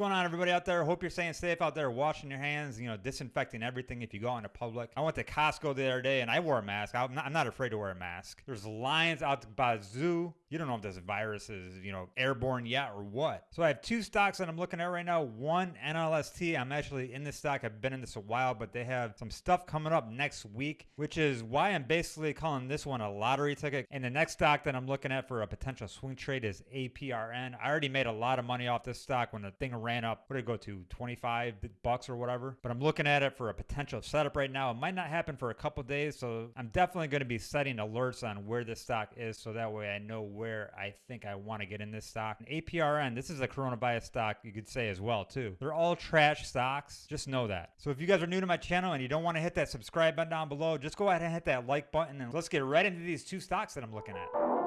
going on, everybody out there? Hope you're staying safe out there, washing your hands, you know, disinfecting everything if you go out into public. I went to Costco the other day and I wore a mask. I'm not, I'm not afraid to wear a mask. There's lines out by the zoo. You don't know if this virus is, you know, airborne yet or what. So I have two stocks that I'm looking at right now. One, NLST. I'm actually in this stock. I've been in this a while, but they have some stuff coming up next week, which is why I'm basically calling this one a lottery ticket. And the next stock that I'm looking at for a potential swing trade is APRN. I already made a lot of money off this stock when the thing ran up. What did it go to? 25 bucks or whatever. But I'm looking at it for a potential setup right now. It might not happen for a couple days, so I'm definitely going to be setting alerts on where this stock is so that way I know where I think I want to get in this stock. And APRN, this is a coronavirus stock, you could say as well too. They're all trash stocks. Just know that. So if you guys are new to my channel and you don't want to hit that subscribe button down below, just go ahead and hit that like button and let's get right into these two stocks that I'm looking at.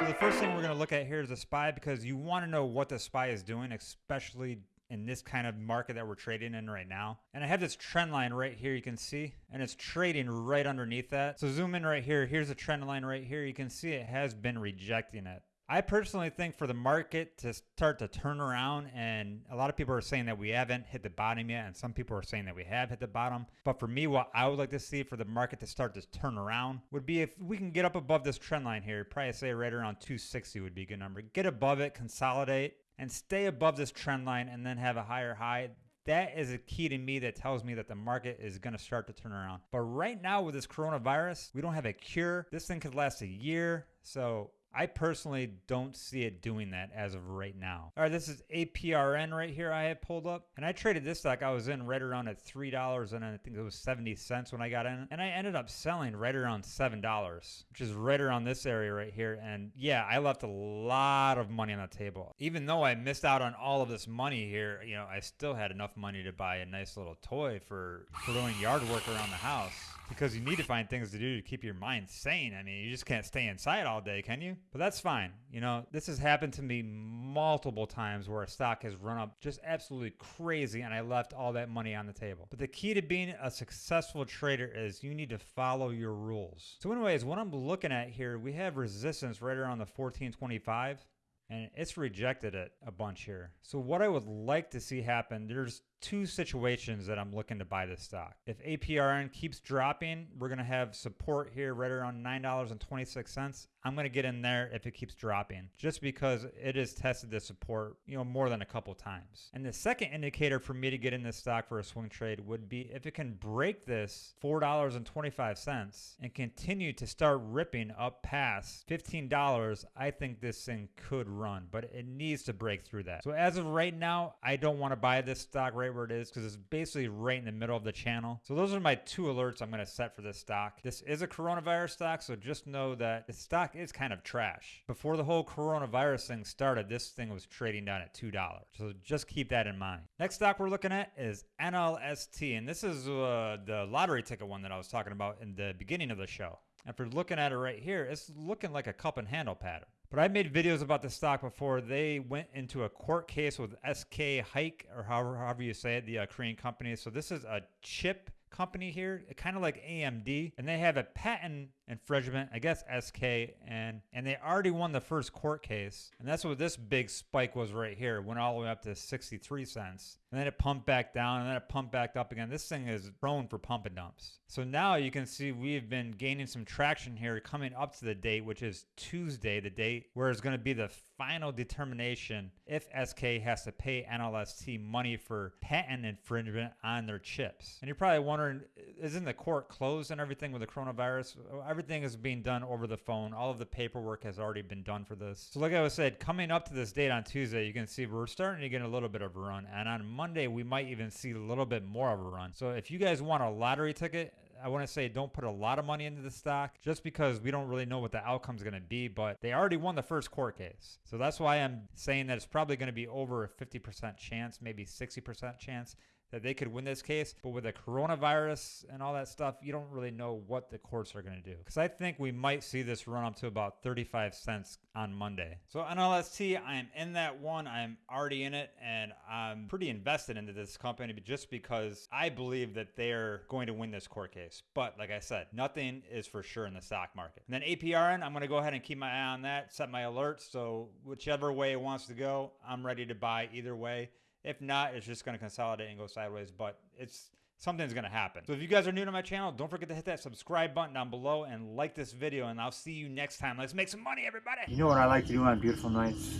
So the first thing we're going to look at here is the SPY because you want to know what the SPY is doing, especially in this kind of market that we're trading in right now. And I have this trend line right here you can see, and it's trading right underneath that. So zoom in right here. Here's a trend line right here. You can see it has been rejecting it. I personally think for the market to start to turn around, and a lot of people are saying that we haven't hit the bottom yet, and some people are saying that we have hit the bottom. But for me, what I would like to see for the market to start to turn around would be if we can get up above this trend line here, probably say right around 260 would be a good number. Get above it, consolidate, and stay above this trend line and then have a higher high, that is a key to me that tells me that the market is going to start to turn around. But right now with this coronavirus, we don't have a cure. This thing could last a year. So I personally don't see it doing that as of right now. All right, this is APRN right here I have pulled up. And I traded this stock. I was in right around at $3 and I think it was 70 cents when I got in. And I ended up selling right around $7, which is right around this area right here. And yeah, I left a lot of money on the table. Even though I missed out on all of this money here, you know, I still had enough money to buy a nice little toy for, for doing yard work around the house because you need to find things to do to keep your mind sane. I mean, you just can't stay inside all day, can you? But that's fine. You know, this has happened to me multiple times where a stock has run up just absolutely crazy and I left all that money on the table. But the key to being a successful trader is you need to follow your rules. So anyways, what I'm looking at here, we have resistance right around the 1425 and it's rejected it a bunch here. So what I would like to see happen, there's two situations that I'm looking to buy this stock. If APRN keeps dropping, we're going to have support here right around $9.26. I'm going to get in there if it keeps dropping just because it has tested the support, you know, more than a couple times. And the second indicator for me to get in this stock for a swing trade would be if it can break this $4.25 and continue to start ripping up past $15, I think this thing could run, but it needs to break through that. So as of right now, I don't want to buy this stock right right where it is because it's basically right in the middle of the channel. So those are my two alerts I'm going to set for this stock. This is a coronavirus stock, so just know that the stock is kind of trash. Before the whole coronavirus thing started, this thing was trading down at $2. So just keep that in mind. Next stock we're looking at is NLST, and this is uh, the lottery ticket one that I was talking about in the beginning of the show. After looking at it right here, it's looking like a cup and handle pattern. But I made videos about the stock before. They went into a court case with SK Hike, or however, however you say it, the uh, Korean company. So this is a chip company here, kind of like AMD, and they have a patent infringement, I guess SK, and and they already won the first court case, and that's what this big spike was right here. It went all the way up to 63 cents, and then it pumped back down, and then it pumped back up again. This thing is prone for pump and dumps. So now you can see we've been gaining some traction here coming up to the date, which is Tuesday, the date where it's going to be the final determination if SK has to pay NLST money for patent infringement on their chips. And you're probably wondering, isn't the court closed and everything with the coronavirus? Everything is being done over the phone. All of the paperwork has already been done for this. So like I was said, coming up to this date on Tuesday, you can see we're starting to get a little bit of a run. And on Monday, we might even see a little bit more of a run. So if you guys want a lottery ticket, I want to say don't put a lot of money into the stock just because we don't really know what the outcome is going to be, but they already won the first court case. So that's why I'm saying that it's probably going to be over a 50% chance, maybe 60% chance that they could win this case. But with the coronavirus and all that stuff, you don't really know what the courts are going to do. Because I think we might see this run up to about 35 cents on Monday. So NLST, I am in that one. I'm already in it and I'm pretty invested into this company just because I believe that they're going to win this court case. But like I said, nothing is for sure in the stock market. And then APRN, I'm going to go ahead and keep my eye on that, set my alerts. So whichever way it wants to go, I'm ready to buy either way. If not, it's just going to consolidate and go sideways, but it's something's going to happen. So if you guys are new to my channel, don't forget to hit that subscribe button down below and like this video, and I'll see you next time. Let's make some money, everybody. You know what I like to do on beautiful nights?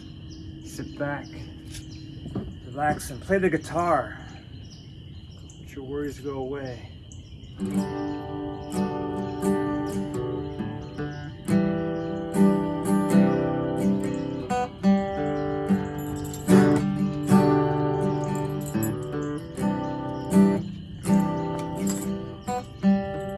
Sit back, relax, and play the guitar. Let your worries go away.